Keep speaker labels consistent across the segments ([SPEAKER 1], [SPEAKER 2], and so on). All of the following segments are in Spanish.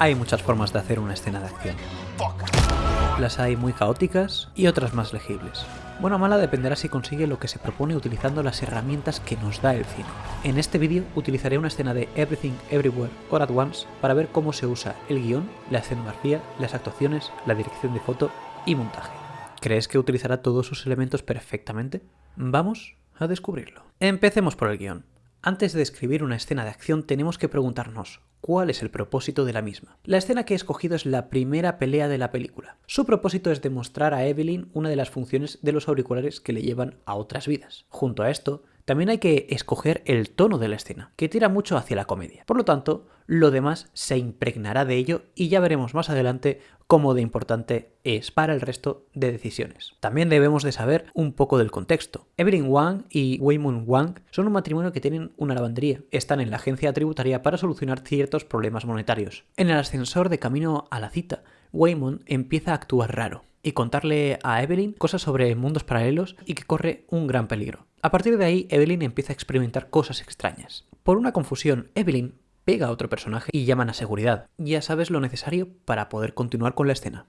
[SPEAKER 1] Hay muchas formas de hacer una escena de acción. Las hay muy caóticas y otras más legibles. Buena o mala dependerá si consigue lo que se propone utilizando las herramientas que nos da el cine. En este vídeo utilizaré una escena de Everything Everywhere All at Once para ver cómo se usa el guion, la escenografía, las actuaciones, la dirección de foto y montaje. ¿Crees que utilizará todos sus elementos perfectamente? Vamos a descubrirlo. Empecemos por el guion. Antes de escribir una escena de acción tenemos que preguntarnos cuál es el propósito de la misma. La escena que he escogido es la primera pelea de la película. Su propósito es demostrar a Evelyn una de las funciones de los auriculares que le llevan a otras vidas. Junto a esto, también hay que escoger el tono de la escena, que tira mucho hacia la comedia. Por lo tanto, lo demás se impregnará de ello y ya veremos más adelante cómo de importante es para el resto de decisiones. También debemos de saber un poco del contexto. Evelyn Wang y Waymun Wang son un matrimonio que tienen una lavandería. Están en la agencia tributaria para solucionar ciertos problemas monetarios. En el ascensor de camino a la cita, Waymon empieza a actuar raro y contarle a Evelyn cosas sobre mundos paralelos y que corre un gran peligro. A partir de ahí, Evelyn empieza a experimentar cosas extrañas. Por una confusión, Evelyn pega a otro personaje y llaman a seguridad. Ya sabes lo necesario para poder continuar con la escena.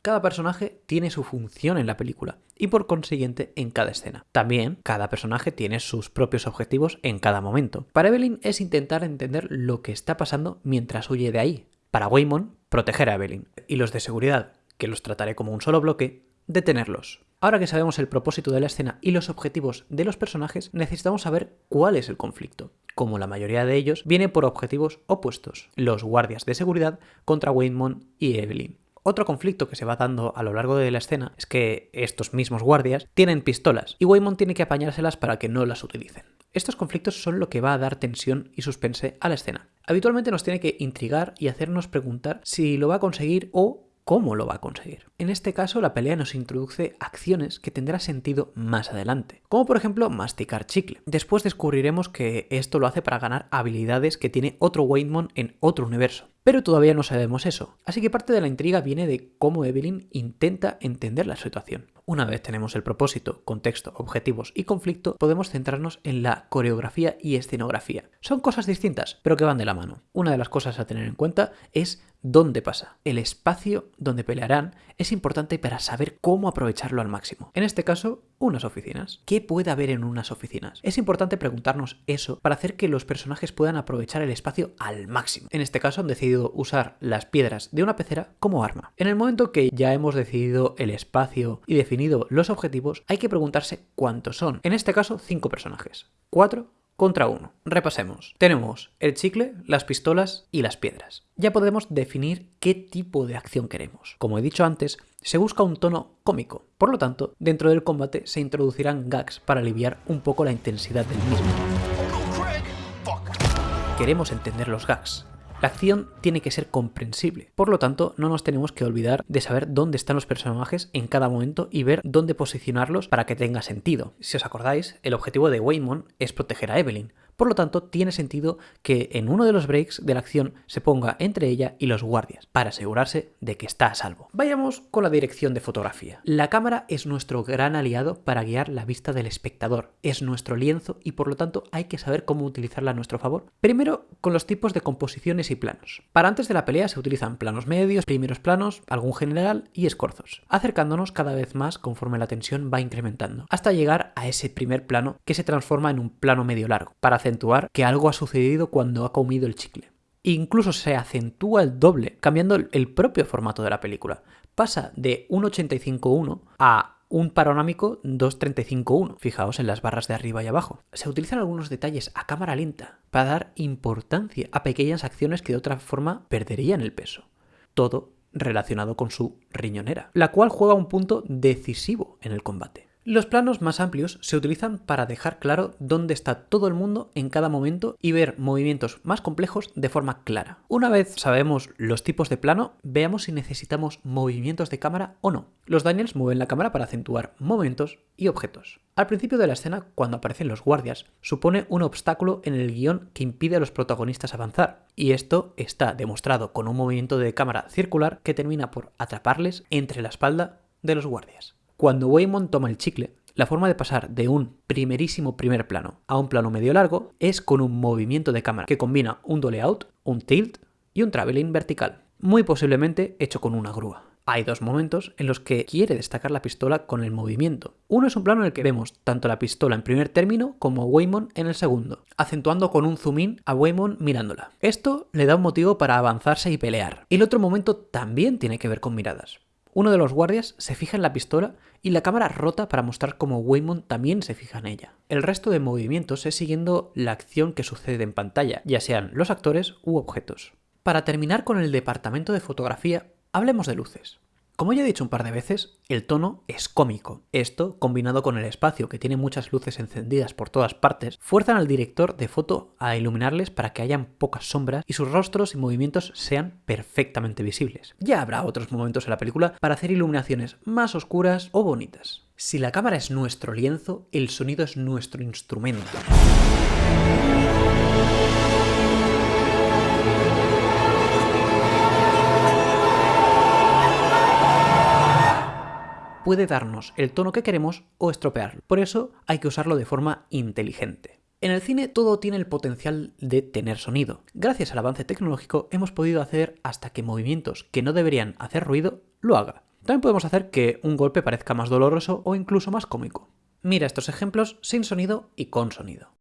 [SPEAKER 1] Cada personaje tiene su función en la película y por consiguiente en cada escena. También cada personaje tiene sus propios objetivos en cada momento. Para Evelyn es intentar entender lo que está pasando mientras huye de ahí. Para Waymon, proteger a Evelyn. Y los de seguridad, que los trataré como un solo bloque, detenerlos. Ahora que sabemos el propósito de la escena y los objetivos de los personajes, necesitamos saber cuál es el conflicto. Como la mayoría de ellos, viene por objetivos opuestos, los guardias de seguridad contra Waymon y Evelyn. Otro conflicto que se va dando a lo largo de la escena es que estos mismos guardias tienen pistolas y Waymon tiene que apañárselas para que no las utilicen. Estos conflictos son lo que va a dar tensión y suspense a la escena. Habitualmente nos tiene que intrigar y hacernos preguntar si lo va a conseguir o cómo lo va a conseguir. En este caso, la pelea nos introduce acciones que tendrá sentido más adelante, como por ejemplo masticar chicle. Después descubriremos que esto lo hace para ganar habilidades que tiene otro Waymon en otro universo. Pero todavía no sabemos eso, así que parte de la intriga viene de cómo Evelyn intenta entender la situación. Una vez tenemos el propósito, contexto, objetivos y conflicto, podemos centrarnos en la coreografía y escenografía. Son cosas distintas, pero que van de la mano. Una de las cosas a tener en cuenta es dónde pasa. El espacio donde pelearán es importante para saber cómo aprovecharlo al máximo. En este caso, unas oficinas. ¿Qué puede haber en unas oficinas? Es importante preguntarnos eso para hacer que los personajes puedan aprovechar el espacio al máximo. En este caso han decidido usar las piedras de una pecera como arma. En el momento que ya hemos decidido el espacio y definido los objetivos, hay que preguntarse cuántos son. En este caso, cinco personajes. Cuatro contra uno. Repasemos. Tenemos el chicle, las pistolas y las piedras. Ya podemos definir qué tipo de acción queremos. Como he dicho antes, se busca un tono cómico. Por lo tanto, dentro del combate se introducirán gags para aliviar un poco la intensidad del mismo. Queremos entender los gags. La acción tiene que ser comprensible, por lo tanto no nos tenemos que olvidar de saber dónde están los personajes en cada momento y ver dónde posicionarlos para que tenga sentido. Si os acordáis, el objetivo de Waymon es proteger a Evelyn, por lo tanto, tiene sentido que en uno de los breaks de la acción se ponga entre ella y los guardias, para asegurarse de que está a salvo. Vayamos con la dirección de fotografía. La cámara es nuestro gran aliado para guiar la vista del espectador. Es nuestro lienzo y por lo tanto hay que saber cómo utilizarla a nuestro favor. Primero, con los tipos de composiciones y planos. Para antes de la pelea se utilizan planos medios, primeros planos, algún general y escorzos, acercándonos cada vez más conforme la tensión va incrementando, hasta llegar a ese primer plano que se transforma en un plano medio largo, para acentuar que algo ha sucedido cuando ha comido el chicle. Incluso se acentúa el doble, cambiando el propio formato de la película. Pasa de 1.85.1 a un panorámico 2.35.1. Fijaos en las barras de arriba y abajo. Se utilizan algunos detalles a cámara lenta para dar importancia a pequeñas acciones que de otra forma perderían el peso. Todo relacionado con su riñonera, la cual juega un punto decisivo en el combate. Los planos más amplios se utilizan para dejar claro dónde está todo el mundo en cada momento y ver movimientos más complejos de forma clara. Una vez sabemos los tipos de plano, veamos si necesitamos movimientos de cámara o no. Los Daniels mueven la cámara para acentuar momentos y objetos. Al principio de la escena, cuando aparecen los guardias, supone un obstáculo en el guion que impide a los protagonistas avanzar, y esto está demostrado con un movimiento de cámara circular que termina por atraparles entre la espalda de los guardias. Cuando Waymon toma el chicle, la forma de pasar de un primerísimo primer plano a un plano medio largo es con un movimiento de cámara que combina un dole out, un tilt y un traveling vertical. muy posiblemente hecho con una grúa. Hay dos momentos en los que quiere destacar la pistola con el movimiento. Uno es un plano en el que vemos tanto la pistola en primer término como a Waymon en el segundo, acentuando con un zoom in a Waymon mirándola. Esto le da un motivo para avanzarse y pelear. El otro momento también tiene que ver con miradas. Uno de los guardias se fija en la pistola y la cámara rota para mostrar cómo Waymon también se fija en ella. El resto de movimientos es siguiendo la acción que sucede en pantalla, ya sean los actores u objetos. Para terminar con el departamento de fotografía, hablemos de luces. Como ya he dicho un par de veces, el tono es cómico. Esto, combinado con el espacio que tiene muchas luces encendidas por todas partes, fuerzan al director de foto a iluminarles para que hayan pocas sombras y sus rostros y movimientos sean perfectamente visibles. Ya habrá otros momentos en la película para hacer iluminaciones más oscuras o bonitas. Si la cámara es nuestro lienzo, el sonido es nuestro instrumento. Puede darnos el tono que queremos o estropearlo. Por eso hay que usarlo de forma inteligente. En el cine todo tiene el potencial de tener sonido. Gracias al avance tecnológico hemos podido hacer hasta que movimientos que no deberían hacer ruido lo haga. También podemos hacer que un golpe parezca más doloroso o incluso más cómico. Mira estos ejemplos sin sonido y con sonido.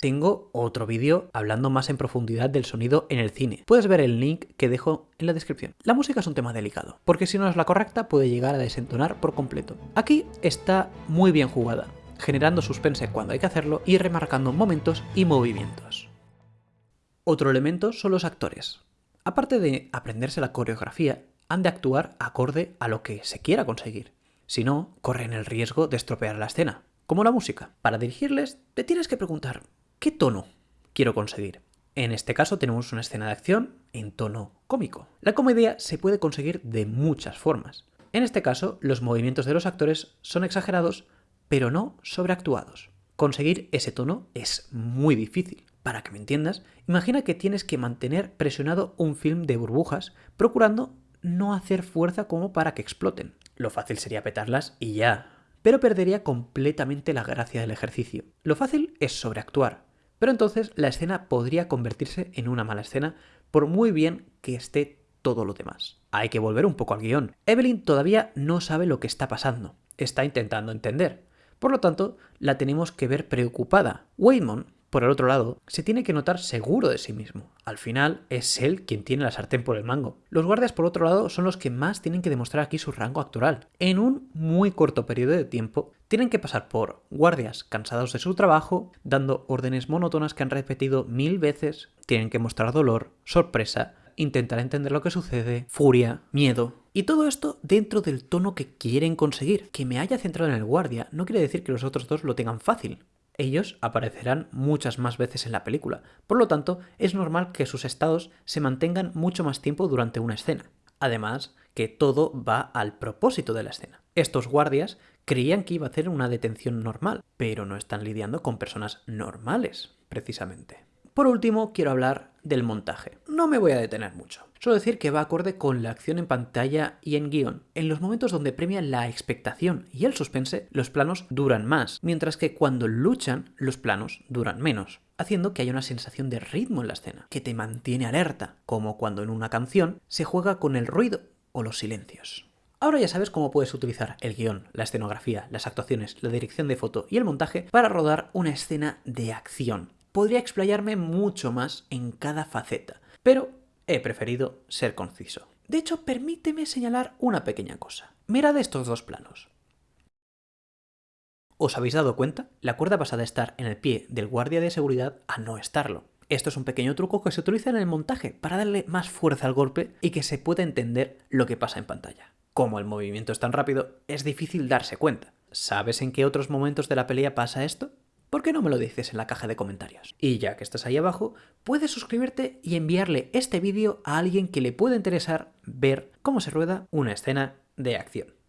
[SPEAKER 1] Tengo otro vídeo hablando más en profundidad del sonido en el cine. Puedes ver el link que dejo en la descripción. La música es un tema delicado, porque si no es la correcta puede llegar a desentonar por completo. Aquí está muy bien jugada, generando suspense cuando hay que hacerlo y remarcando momentos y movimientos. Otro elemento son los actores. Aparte de aprenderse la coreografía, han de actuar acorde a lo que se quiera conseguir. Si no, corren el riesgo de estropear la escena. Como la música. Para dirigirles, te tienes que preguntar, ¿qué tono quiero conseguir? En este caso tenemos una escena de acción en tono cómico. La comedia se puede conseguir de muchas formas. En este caso, los movimientos de los actores son exagerados, pero no sobreactuados. Conseguir ese tono es muy difícil. Para que me entiendas, imagina que tienes que mantener presionado un film de burbujas, procurando no hacer fuerza como para que exploten. Lo fácil sería petarlas y ya. Pero perdería completamente la gracia del ejercicio. Lo fácil es sobreactuar, pero entonces la escena podría convertirse en una mala escena por muy bien que esté todo lo demás. Hay que volver un poco al guion. Evelyn todavía no sabe lo que está pasando. Está intentando entender. Por lo tanto, la tenemos que ver preocupada. Waymon por el otro lado, se tiene que notar seguro de sí mismo. Al final, es él quien tiene la sartén por el mango. Los guardias, por otro lado, son los que más tienen que demostrar aquí su rango actoral. En un muy corto periodo de tiempo, tienen que pasar por guardias cansados de su trabajo, dando órdenes monótonas que han repetido mil veces, tienen que mostrar dolor, sorpresa, intentar entender lo que sucede, furia, miedo. Y todo esto dentro del tono que quieren conseguir. Que me haya centrado en el guardia no quiere decir que los otros dos lo tengan fácil ellos aparecerán muchas más veces en la película, por lo tanto es normal que sus estados se mantengan mucho más tiempo durante una escena. Además, que todo va al propósito de la escena. Estos guardias creían que iba a hacer una detención normal, pero no están lidiando con personas normales, precisamente. Por último, quiero hablar del montaje. No me voy a detener mucho. Solo decir que va acorde con la acción en pantalla y en guion. En los momentos donde premia la expectación y el suspense, los planos duran más, mientras que cuando luchan, los planos duran menos haciendo que haya una sensación de ritmo en la escena, que te mantiene alerta, como cuando en una canción se juega con el ruido o los silencios. Ahora ya sabes cómo puedes utilizar el guion, la escenografía, las actuaciones, la dirección de foto y el montaje para rodar una escena de acción, podría explayarme mucho más en cada faceta, pero he preferido ser conciso. De hecho, permíteme señalar una pequeña cosa. Mirad estos dos planos. ¿Os habéis dado cuenta? La cuerda pasa de estar en el pie del guardia de seguridad a no estarlo. Esto es un pequeño truco que se utiliza en el montaje para darle más fuerza al golpe y que se pueda entender lo que pasa en pantalla. Como el movimiento es tan rápido, es difícil darse cuenta. ¿Sabes en qué otros momentos de la pelea pasa esto? ¿Por qué no me lo dices en la caja de comentarios? Y ya que estás ahí abajo, puedes suscribirte y enviarle este vídeo a alguien que le pueda interesar ver cómo se rueda una escena de acción.